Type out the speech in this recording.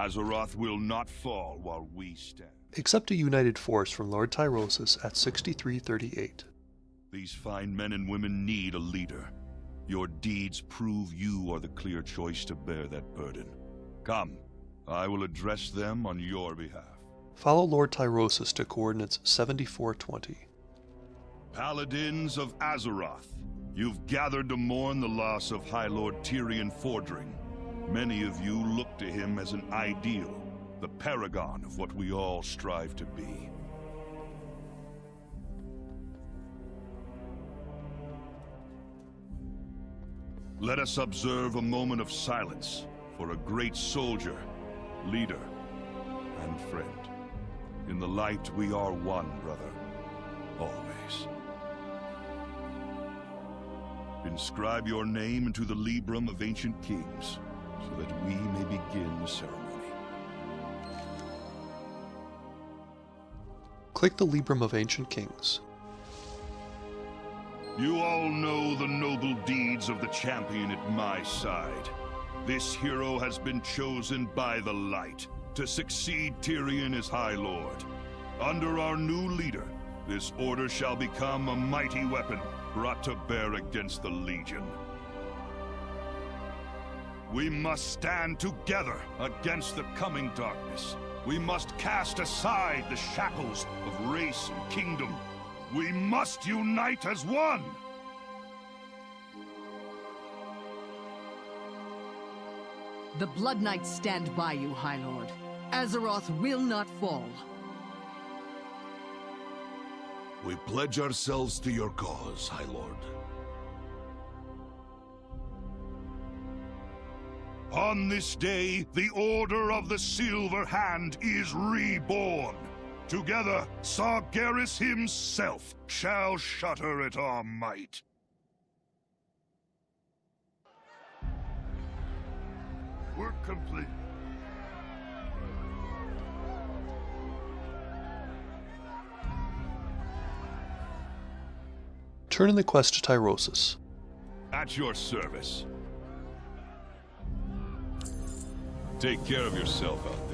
Azeroth will not fall while we stand. Accept a united force from Lord Tyrosus at 6338. These fine men and women need a leader. Your deeds prove you are the clear choice to bear that burden. Come, I will address them on your behalf. Follow Lord Tyrosus to coordinates 7420. Paladins of Azeroth, you've gathered to mourn the loss of High Lord Tirion Fordring. Many of you look to him as an ideal, the paragon of what we all strive to be. Let us observe a moment of silence for a great soldier, leader, and friend. In the light, we are one, brother. Always. Inscribe your name into the Libram of Ancient Kings, so that we may begin the ceremony. Click the Libram of Ancient Kings. You all know the noble deeds of the champion at my side. This hero has been chosen by the light to succeed Tirion as High Lord. Under our new leader, this order shall become a mighty weapon brought to bear against the Legion. We must stand together against the coming darkness. We must cast aside the shackles of race and kingdom. We must unite as one! The Blood Knights stand by you, High Lord. Azeroth will not fall. We pledge ourselves to your cause, High Lord. On this day, the Order of the Silver Hand is reborn. Together, Sargeras himself shall shudder at our might. Work complete. Turn in the quest to Tyrosus. At your service. Take care of yourself out